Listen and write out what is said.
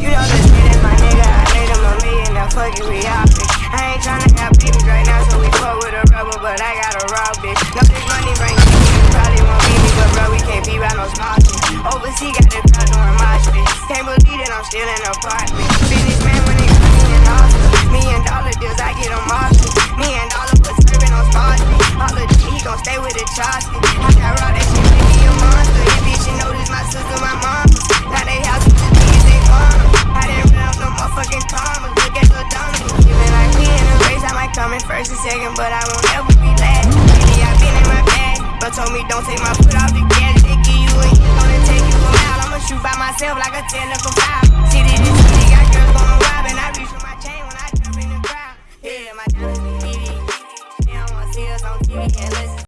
You don't shit get my nigga, I need him a million, now fuck you, we out, bitch. I ain't tryna have babies right now, so we fuck with a rubber, but I got a raw bitch. No, this money brings me. you probably won't be me, but bro, we can't be around no small shit. Overseas got the crowd doing my shit. Can't believe that I'm still in the apartment. Business man when it comes to an me and dollar deals, I get them off. Me and dollar was serving on small shit. All of he gon' stay with the chopstick. Second, but I won't ever be last. Lately, I been in my bag, but told me don't take my foot off the gas. They give you a hit, gonna take you a mile. I'ma shoot by myself like a 10 from 5. City to city, got girls going rob, and I reach for my chain when I jump in the crowd. Yeah, my diamonds be BD. They don't wanna see us on TV, can't listen.